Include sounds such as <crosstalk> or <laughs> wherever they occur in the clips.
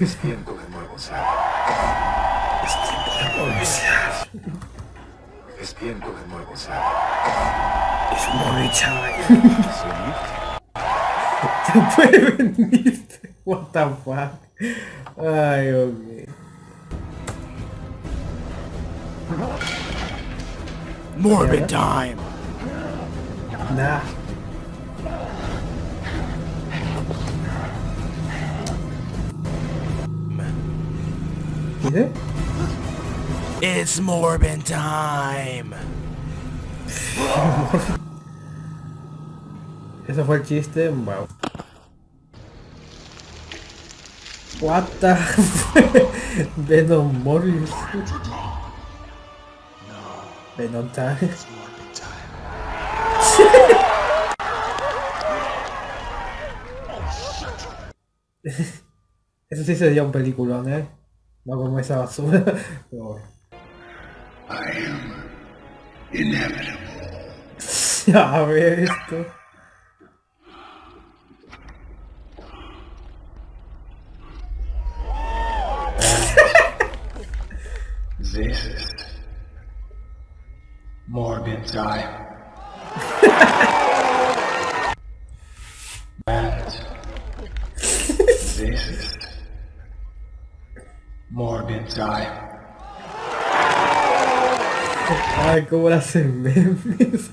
Es tiempo de nuevo ser. Es tiempo de nuevo ser. Es tiempo de nuevo ser. Es muy chaval. ¿Sí? Se <laughs> puede venir. What the fuck. Ay, ok. Morbid time. Nah. ¿Qué? It's Morbid time. <laughs> Eso fue el chiste, wow. What the <laughs> Venom Morris. Venom time. <laughs> Eso sí sería un peliculón, ¿eh? No como esa basura. Pero. I am inevitable. <laughs> Ya ver esto. This is morbid time. <laughs> morbid time. Ay, cómo le hacen memes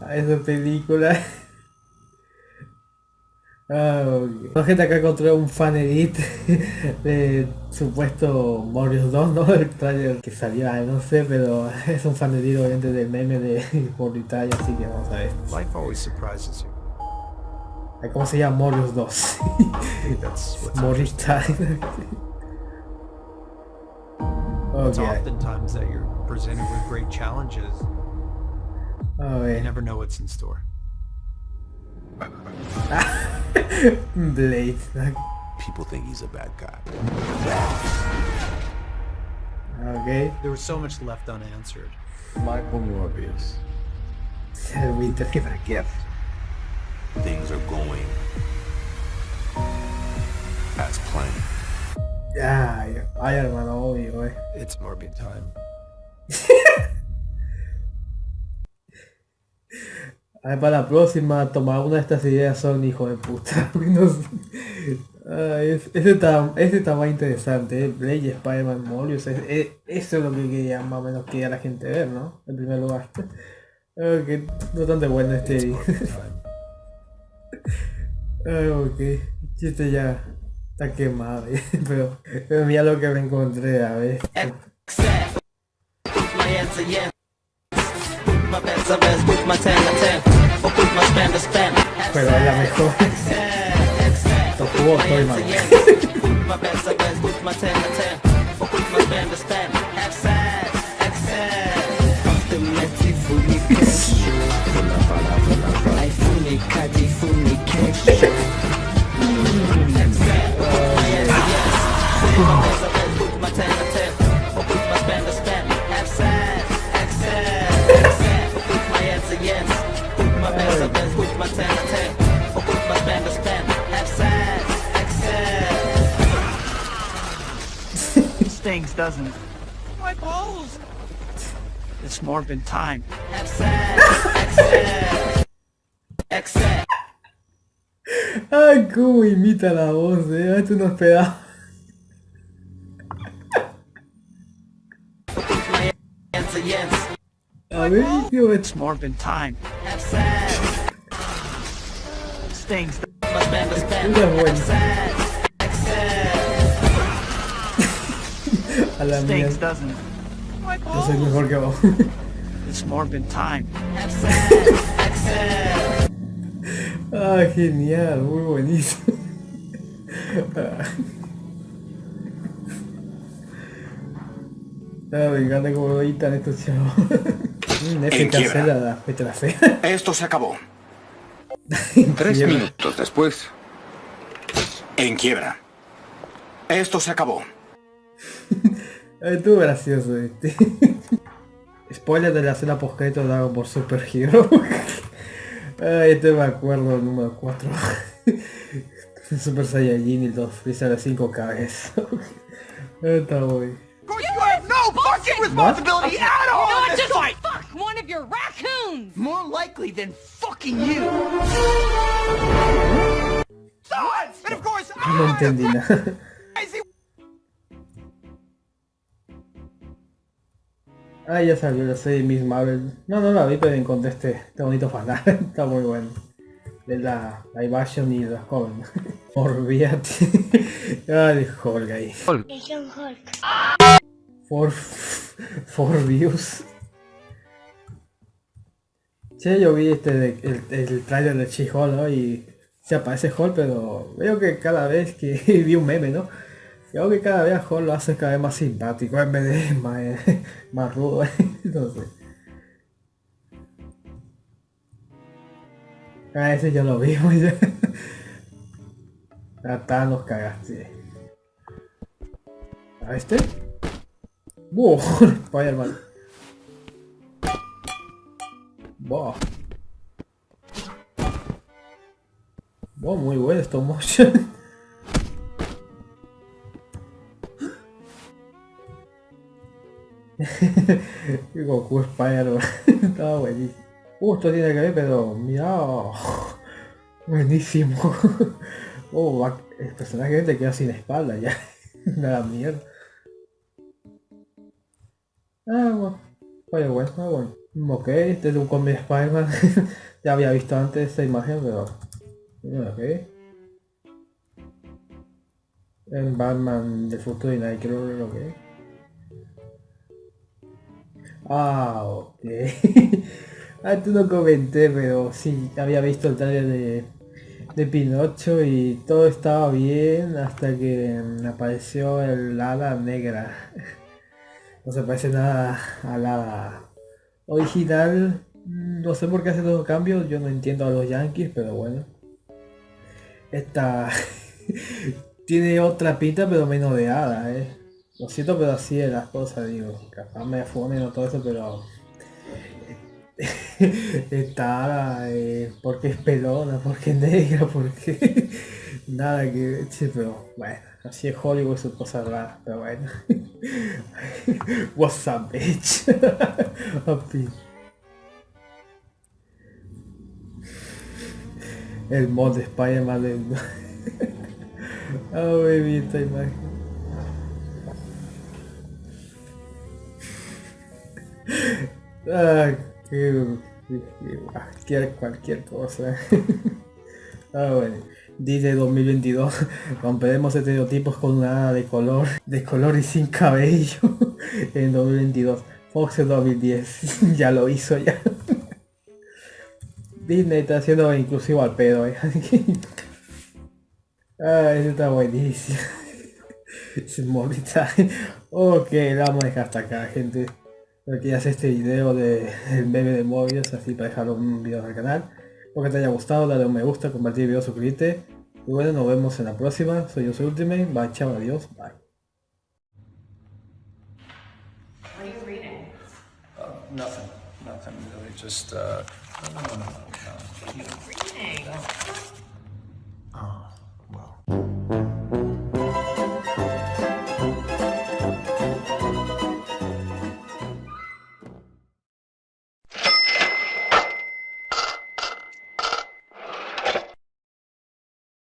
a esa película. Ah, ok. La gente acá encontró un fan edit de supuesto Morbius 2, ¿no? El trailer que salió, ah, no sé, pero es un fan edit obviamente del meme de Morbius Time, así que vamos a ver. Life always surprises you. ¿Cómo se llama Morbius 2? I think that's what's Morbius Time. It's ok, oftentimes that you're presented with great challenges. a You never know what's in store. <laughs> Blade. People think he's a bad guy. Ok. There was so much left unanswered. Michael Morbius. El Winter. Give it a gift. Things are going Ay, ay hermano, obvio, eh. It's morbid time. <laughs> Ay, para la próxima, tomar una de estas ideas son hijo de puta. <laughs> Ay, es- ese, está, ese está más interesante, ¿eh? Blade Spider-Man Morbius. es- es- eso es lo que quería más o menos quería la gente ver, ¿no? En primer lugar. <laughs> Ok, bastante bueno este. Ay, ok. Chiste ya está quemado, <laughs> pero, pero mira lo que me encontré, a ver. Pero es la mejor. Tocó estoy mal. <laughs> doesn't it? My balls! It's morbid time. Access. Ay, cómo imita la voz, eh. Esto no esperaba. Hands against. A ver, tío, It's morbid time. Stings. My span to span. Esta es buena. A la? My Yo soy mejor que vos. <laughs> It's morbid time. Ah, genial, muy buenísimo. Ah, me encanta cómo lo editan estos chavos. Esto se acabó. <laughs> Tres Quiebra. minutos después. En quiebra. Esto se acabó. <laughs> Estuvo gracioso este. <laughs> Spoiler de la escena postcrédito dado por Super Hero. <laughs> Ay, este me acuerdo, el número 4. <laughs> Super Saiyajin y los Freezer de 5 cabezas. Está muy... Responsibility at all! You know what? Just like fuck one of your raccoons! More likely than fucking you! No entendí nada. Ah, ya salió la serie Miss Marvel. No, no la vi, pero encontré este, este bonito fanal. <laughs> Está muy bueno. De la live action y la joven. <laughs> Olvídate. <laughs> Ay, Hulk ahí. For, for views. Che, yo vi este de- el, el trailer de She-Hulk, ¿no? Y se aparece Hulk, pero veo que cada vez que vi un meme, ¿no? Veo que cada vez Hulk lo hace cada vez más simpático en vez de <laughs> más, más rudo, <laughs> no. A ese ya lo vimos <laughs> ya. A Thanos cagaste. ¿A este? ¡Wow! Spider-Man. Wow. Wow, muy bueno stop motion. <laughs> Goku Spider-Man. <laughs> Estaba buenísimo. Uh, esto tiene que ver, pero mira. <laughs> Buenísimo. Oh, el personaje te queda sin espalda ya. Me da mierda. Ah, bueno. Oye, bueno, ah, Ok, este es un de Spider-Man. ya había visto antes esta imagen, pero... Ok. El Batman del futuro y Nightcrawler, ok. Ah, ok. <laughs> Antes no comenté, pero sí, había visto el trailer de, de Pinocho y todo estaba bien hasta que apareció el hada negra. <laughs> No se parece nada al hada original. Mm, No sé por qué hace todo cambios, yo no entiendo a los yankees, pero bueno. Esta <laughs> tiene otra pinta pero menos de hada, eh. Lo siento, pero así es las cosas, digo. Capaz me funen o todo eso, pero... Esta hada, eh, <laughs> porque es pelona, porque es negra, porque... <laughs> Nada que che, pero bueno, así es Hollywood, su cosa rara, pero bueno. <laughs> What's up, bitch? El mod de Spider-Man. Ah, baby, esta imagen. Cualquier, cosa. <laughs> ah. Dice 2022, romperemos estereotipos con una de color, de color y sin cabello <laughs> en 2022. Fox en 2010, <laughs> ya lo hizo ya. Disney está haciendo inclusivo al pedo, eh. ah, eso está buenísimo. Es time. Ok, la vamos a dejar hasta acá, gente. Espero que hace este video de el meme de móviles, así para dejar un video al canal. Espero que te haya gustado, dale un me gusta, compartir el video, suscribirte. Y bueno, nos vemos en la próxima. Soy yo, soy Ultimate. Bye, chao, adiós, bye. Nothing, nothing really, just, uh, no, no, no, no, no.